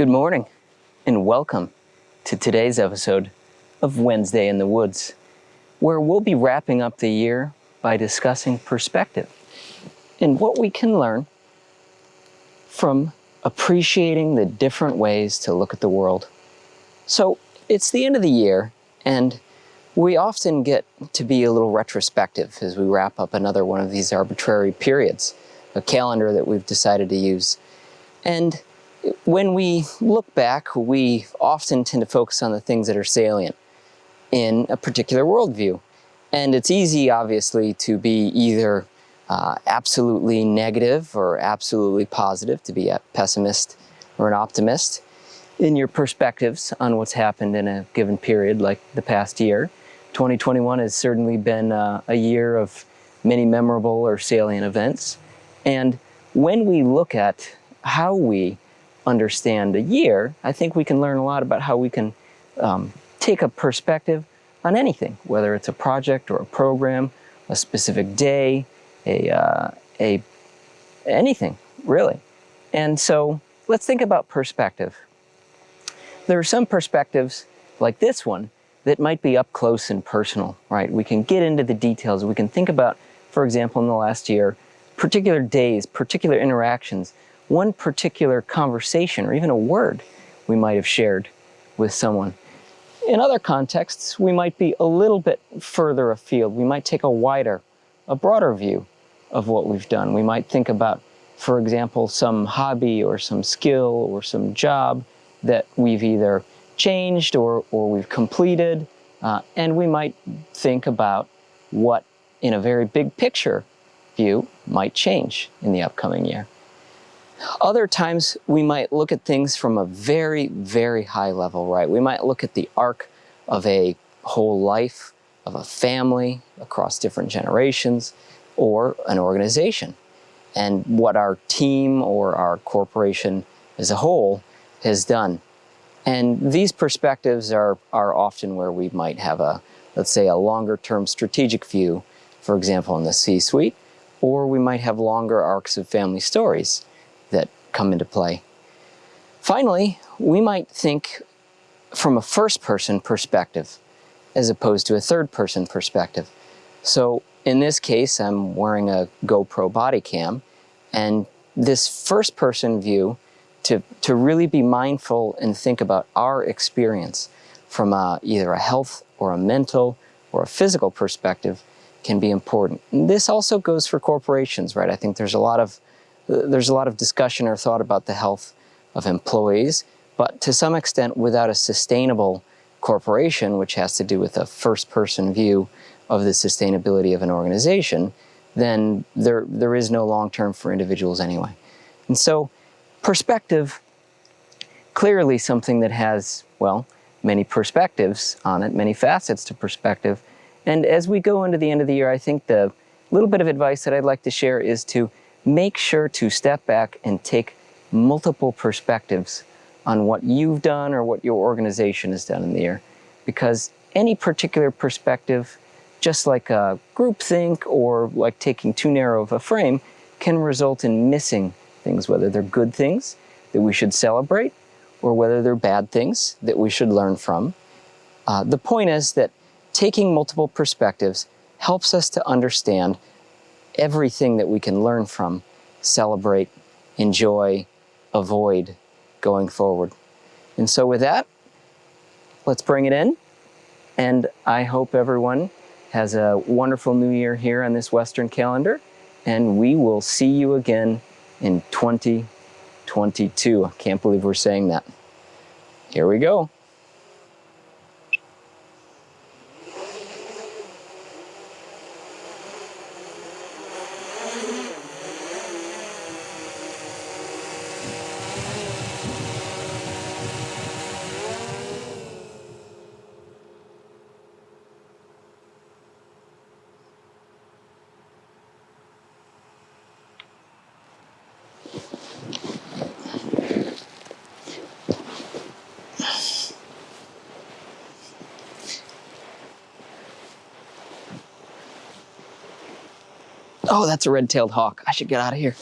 Good morning and welcome to today's episode of Wednesday in the Woods, where we'll be wrapping up the year by discussing perspective and what we can learn from appreciating the different ways to look at the world. So it's the end of the year and we often get to be a little retrospective as we wrap up another one of these arbitrary periods, a calendar that we've decided to use. And when we look back, we often tend to focus on the things that are salient in a particular worldview. And it's easy, obviously, to be either uh, absolutely negative or absolutely positive, to be a pessimist or an optimist in your perspectives on what's happened in a given period like the past year. 2021 has certainly been uh, a year of many memorable or salient events. And when we look at how we understand a year, I think we can learn a lot about how we can um, take a perspective on anything, whether it's a project or a program, a specific day, a, uh, a anything, really. And so let's think about perspective. There are some perspectives like this one that might be up close and personal, right? We can get into the details. We can think about, for example, in the last year, particular days, particular interactions one particular conversation or even a word we might have shared with someone. In other contexts, we might be a little bit further afield. We might take a wider, a broader view of what we've done. We might think about, for example, some hobby or some skill or some job that we've either changed or, or we've completed. Uh, and we might think about what, in a very big picture view, might change in the upcoming year. Other times we might look at things from a very, very high level, right? We might look at the arc of a whole life, of a family across different generations, or an organization, and what our team or our corporation as a whole has done. And these perspectives are, are often where we might have a, let's say, a longer term strategic view, for example, in the C-suite, or we might have longer arcs of family stories come into play. Finally, we might think from a first person perspective as opposed to a third person perspective. So in this case, I'm wearing a GoPro body cam and this first person view to, to really be mindful and think about our experience from a, either a health or a mental or a physical perspective can be important. And this also goes for corporations, right? I think there's a lot of there's a lot of discussion or thought about the health of employees, but to some extent without a sustainable corporation, which has to do with a first-person view of the sustainability of an organization, then there, there is no long-term for individuals anyway. And so perspective, clearly something that has, well, many perspectives on it, many facets to perspective. And as we go into the end of the year, I think the little bit of advice that I'd like to share is to make sure to step back and take multiple perspectives on what you've done or what your organization has done in the year. Because any particular perspective, just like a groupthink or like taking too narrow of a frame, can result in missing things, whether they're good things that we should celebrate or whether they're bad things that we should learn from. Uh, the point is that taking multiple perspectives helps us to understand everything that we can learn from, celebrate, enjoy, avoid going forward. And so with that, let's bring it in. And I hope everyone has a wonderful new year here on this Western calendar. And we will see you again in 2022. I can't believe we're saying that. Here we go. Oh, that's a red-tailed hawk. I should get out of here.